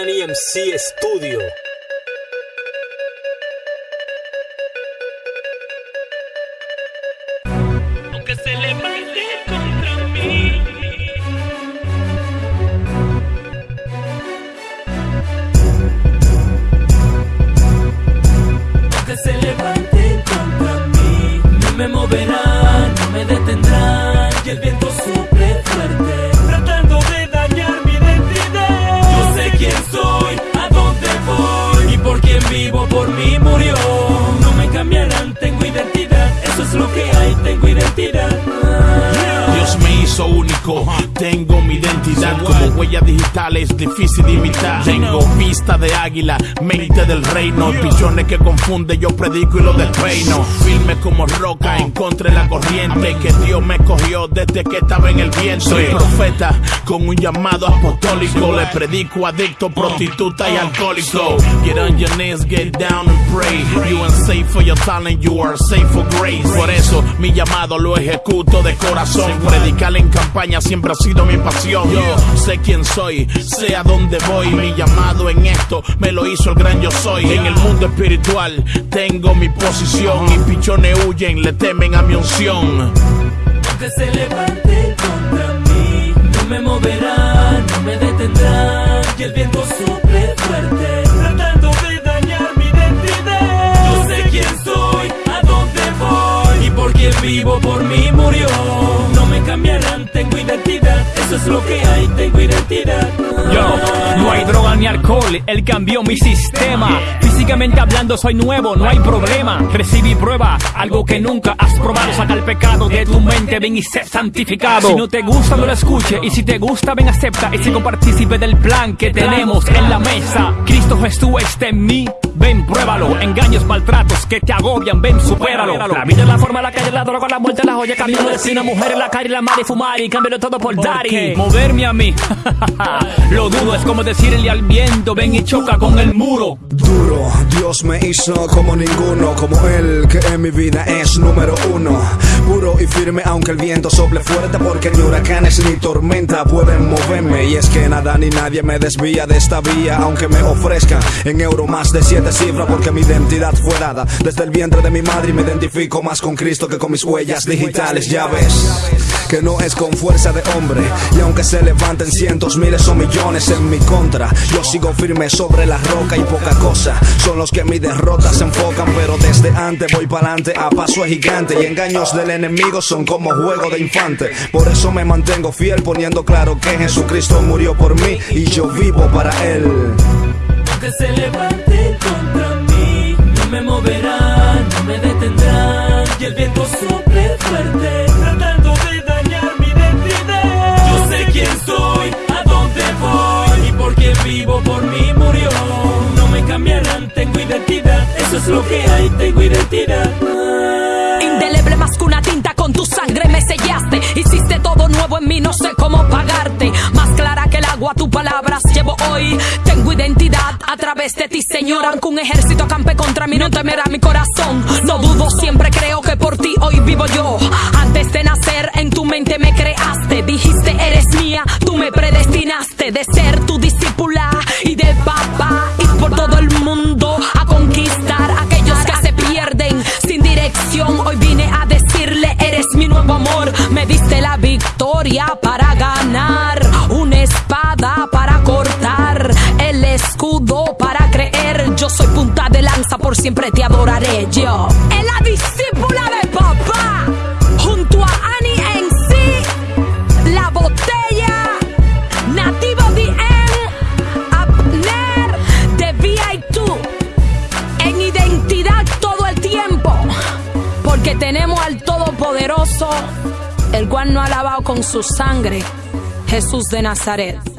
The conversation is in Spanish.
MC Studio. Aunque se levante contra mí. Aunque se levante contra mí, no me moverán, no me detendrán. Y el hizo único, tengo mi identidad como huella digital es difícil de imitar. Tengo vista de águila, mente del reino, pichones que confunde, yo predico y lo despeino. Firme como roca, encontré la corriente que Dios me cogió desde que estaba en el viento. Soy profeta con un llamado apostólico, le predico adicto, prostituta y alcohólico. Get on your knees, get down and pray. You ain't safe for your talent, you are safe for grace. Por eso mi llamado lo ejecuto de corazón. Predicar en campaña siempre ha sido mi pasión. Yo sé quién soy, sé a dónde voy. Mi llamado en esto me lo hizo el gran yo soy. En el mundo espiritual tengo mi posición. Y pichones huyen, le temen a mi unción. Aunque se levante contra mí, no me moverán, no me detendrán. Y el viento suple ni alcohol, él cambió mi sistema. Físicamente hablando soy nuevo, no hay problema. Recibí prueba, algo que nunca has probado. Saca el pecado de tu mente, ven y sé santificado. Si no te gusta, no lo escuche. Y si te gusta, ven, acepta. Y sigo partícipe del plan que tenemos en la mesa. Cristo Jesús está en mí. Ven, pruébalo. Engaños, maltratos que te agobian, ven, supéralo. La vida es la forma, la calle, la droga, la muerte, la joya, camino de destino, mujer en la calle, la madre, fumar y cámbialo todo por daddy. Moverme a mí, lo dudo, es como decirle al viento, ven y choca con el muro. Duro, Dios me hizo como ninguno, como él que en mi vida es número uno. Puro y firme aunque el viento sople fuerte porque ni huracanes ni tormenta pueden moverme. Y es que nada ni nadie me desvía de esta vía, aunque me ofrezcan en euro más de siete cifras porque mi identidad fue dada. Desde el vientre de mi madre y me identifico más con Cristo que con mis huellas digitales, ya ves. Que no es con fuerza de hombre. Y aunque se levanten cientos, miles o millones en mi contra Yo sigo firme sobre la roca y poca cosa. Son los que mi derrota se enfocan Pero desde antes voy pa'lante a paso gigante. Y engaños del enemigo son como juego de infante. Por eso me mantengo fiel poniendo claro que Jesucristo murió por mí Y yo vivo para Él Aunque se levante contra mí, no me moverán, no me detendrán. Y el viento suple fuerte, tratando de dañar mi identidad. Yo sé quién soy, a dónde voy y por qué vivo, por mí murió. No me cambiarán, tengo identidad, eso es lo que hay, tengo identidad. Indeleble más que una tinta con tu sangre me sellaste. Hiciste todo nuevo en mí, no sé cómo pagarte. Más clara que el agua, tus palabras llevo hoy. Través de ti, Señor. Aunque un ejército campe contra mí, no temerá mi corazón. No dudo, siempre creo que por ti hoy vivo yo. Antes de nacer, en tu mente me creaste. Dijiste, eres mía, tú me predestinaste de ser tu discípula y de papá. Y por todo el mundo a conquistar a aquellos que se pierden sin dirección. Hoy vine a decirle, eres mi nuevo amor. Me diste la victoria para siempre te adoraré. Yo, en la discípula de papá, junto a Annie en sí, la botella, nativo DM, Abner de VI2 en identidad todo el tiempo, porque tenemos al Todopoderoso, el cual nos ha lavado con su sangre, Jesús de Nazaret.